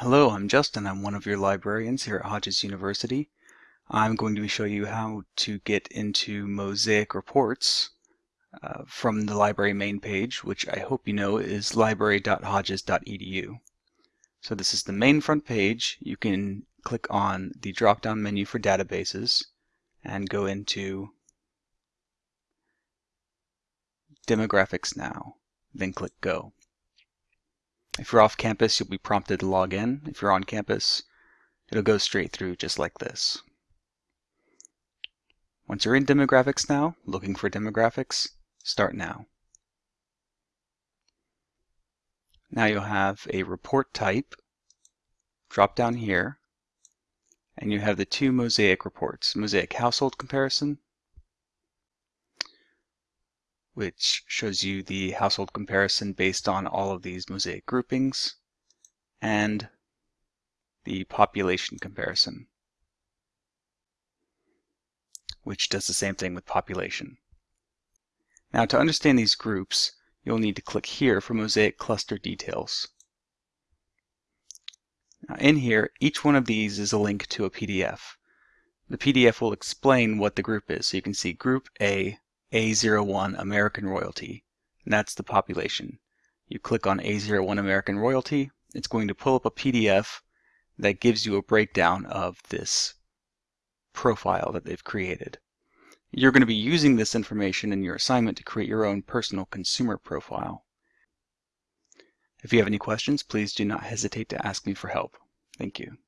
Hello, I'm Justin. I'm one of your librarians here at Hodges University. I'm going to show you how to get into Mosaic reports uh, from the library main page, which I hope you know is library.hodges.edu. So this is the main front page. You can click on the drop-down menu for databases and go into Demographics Now, then click Go. If you're off campus, you'll be prompted to log in. If you're on campus, it'll go straight through just like this. Once you're in demographics now, looking for demographics, start now. Now you'll have a report type, drop down here, and you have the two Mosaic reports, Mosaic Household Comparison which shows you the household comparison based on all of these mosaic groupings, and the population comparison, which does the same thing with population. Now to understand these groups, you'll need to click here for Mosaic Cluster Details. Now in here, each one of these is a link to a PDF. The PDF will explain what the group is. So you can see Group A a01 American Royalty, and that's the population. You click on A01 American Royalty, it's going to pull up a PDF that gives you a breakdown of this profile that they've created. You're going to be using this information in your assignment to create your own personal consumer profile. If you have any questions, please do not hesitate to ask me for help. Thank you.